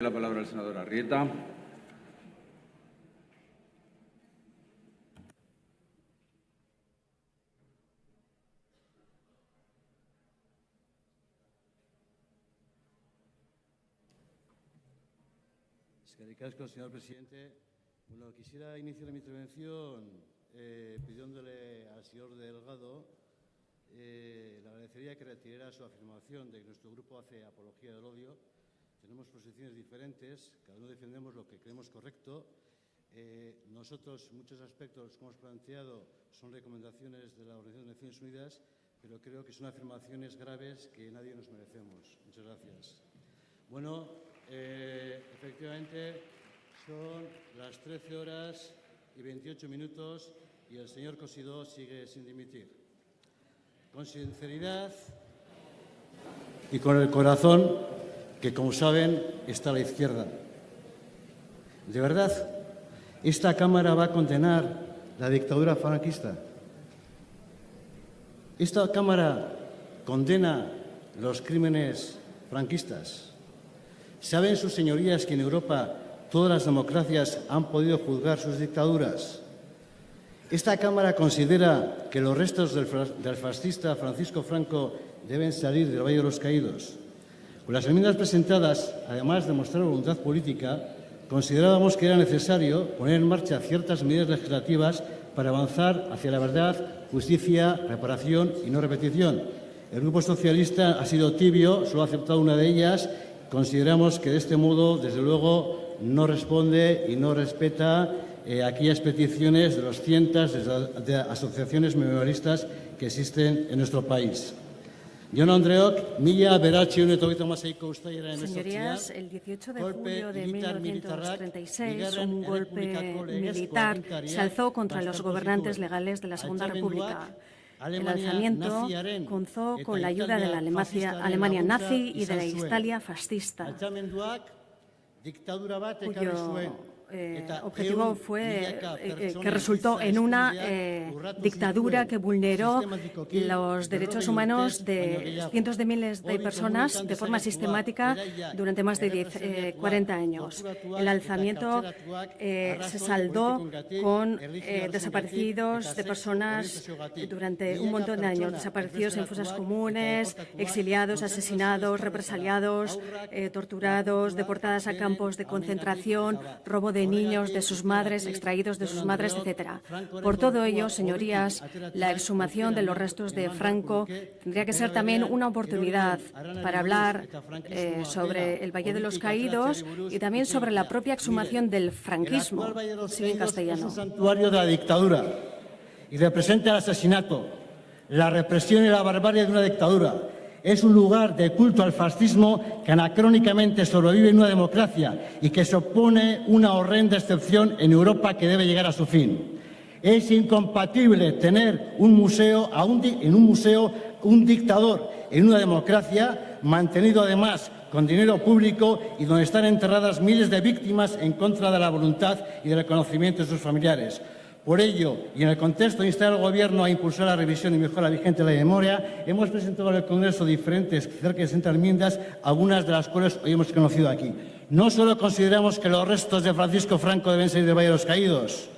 La palabra al senador Arrieta. señor presidente. Bueno, quisiera iniciar mi intervención eh, pidiéndole al señor Delgado, eh, le agradecería que retirara su afirmación de que nuestro grupo hace apología del odio tenemos posiciones diferentes, cada uno defendemos lo que creemos correcto. Eh, nosotros, muchos aspectos que hemos planteado son recomendaciones de la Organización de Naciones Unidas, pero creo que son afirmaciones graves que nadie nos merecemos. Muchas gracias. Bueno, eh, efectivamente, son las 13 horas y 28 minutos y el señor Cosidó sigue sin dimitir. Con sinceridad y con el corazón que, como saben, está a la izquierda. ¿De verdad esta Cámara va a condenar la dictadura franquista? ¿Esta Cámara condena los crímenes franquistas? ¿Saben sus señorías que en Europa todas las democracias han podido juzgar sus dictaduras? Esta Cámara considera que los restos del, fascista Francisco Franco deben salir del Valle de los Caídos. Con las enmiendas presentadas, además de mostrar voluntad política, considerábamos que era necesario poner en marcha ciertas medidas legislativas para avanzar hacia la verdad, justicia, reparación y no repetición. El Grupo Socialista ha sido tibio, solo ha aceptado una de ellas. Consideramos que de este modo, desde luego, no responde y no respeta eh, aquellas peticiones de los cientos de asociaciones memorialistas que existen en nuestro país. Señorías, el 18 de julio de 1936, un golpe militar se alzó contra los gobernantes legales de la Segunda República. El alzamiento comenzó con la ayuda de la Alemania nazi y de la Italia fascista, cuyo eh, objetivo fue eh, eh, que resultó en una dictadura que vulneró los derechos humanos de cientos de miles de personas de forma sistemática durante más de 40 años. El alzamiento se saldó con desaparecidos de personas durante un montón de años, desaparecidos en fosas comunes, exiliados, asesinados, represaliados, torturados, deportadas a campos de concentración, robo de de niños, de sus madres, extraídos de sus madres, etc. Por todo ello, señorías, la exhumación de los restos de Franco tendría que ser también una oportunidad para hablar eh, sobre el Valle de los Caídos y también sobre la propia exhumación del franquismo, sí, en castellano. Santuario de la dictadura y representa el asesinato, la represión y la barbarie de una dictadura es un lugar de culto al fascismo que anacrónicamente sobrevive en una democracia y que supone una horrenda excepción en Europa que debe llegar a su fin. Es incompatible tener un museo, en un museo un dictador en una democracia, mantenido además con dinero público y donde están enterradas miles de víctimas en contra de la voluntad y del reconocimiento de sus familiares. Por ello, y en el contexto de instar al Gobierno a impulsar la revisión y mejora vigente de la memoria, hemos presentado al Congreso diferentes, cerca de 60 enmiendas, algunas de las cuales hoy hemos conocido aquí. No solo consideramos que los restos de Francisco Franco deben salir de los Caídos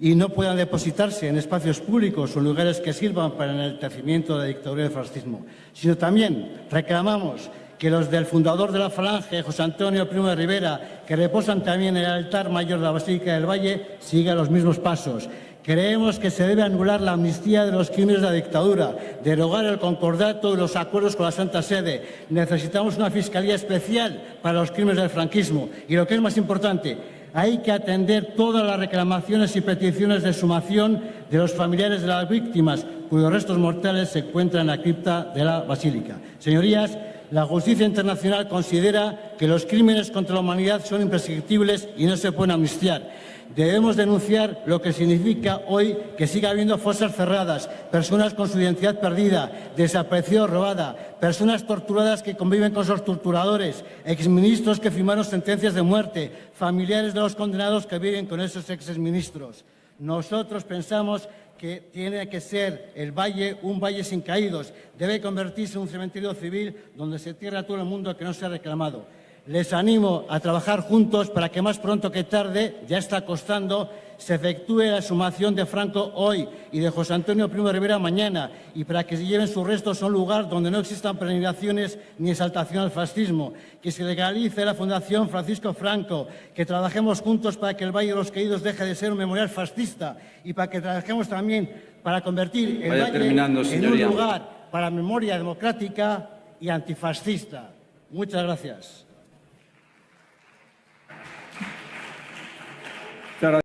y no puedan depositarse en espacios públicos o lugares que sirvan para el enaltecimiento de la dictadura del fascismo, sino también reclamamos que los del fundador de la Falange, José Antonio Primo de Rivera, que reposan también en el altar mayor de la Basílica del Valle, sigan los mismos pasos. Creemos que se debe anular la amnistía de los crímenes de la dictadura, derogar el concordato y los acuerdos con la Santa Sede. Necesitamos una fiscalía especial para los crímenes del franquismo. Y lo que es más importante, hay que atender todas las reclamaciones y peticiones de sumación de los familiares de las víctimas, cuyos restos mortales se encuentran en la cripta de la Basílica. Señorías, la justicia internacional considera que los crímenes contra la humanidad son imprescriptibles y no se pueden amnistiar. Debemos denunciar lo que significa hoy que siga habiendo fosas cerradas, personas con su identidad perdida, desaparecidos robada, personas torturadas que conviven con sus torturadores, exministros que firmaron sentencias de muerte, familiares de los condenados que viven con esos exministros. Nosotros pensamos que tiene que ser el valle un valle sin caídos, debe convertirse en un cementerio civil donde se tierra todo el mundo que no se ha reclamado. Les animo a trabajar juntos para que más pronto que tarde, ya está costando, se efectúe la sumación de Franco hoy y de José Antonio Primo de Rivera mañana y para que se lleven sus restos a un lugar donde no existan peregrinaciones ni exaltación al fascismo, que se legalice la Fundación Francisco Franco, que trabajemos juntos para que el Valle de los Caídos deje de ser un memorial fascista y para que trabajemos también para convertir el Vaya Valle terminando, en un lugar para memoria democrática y antifascista. Muchas gracias.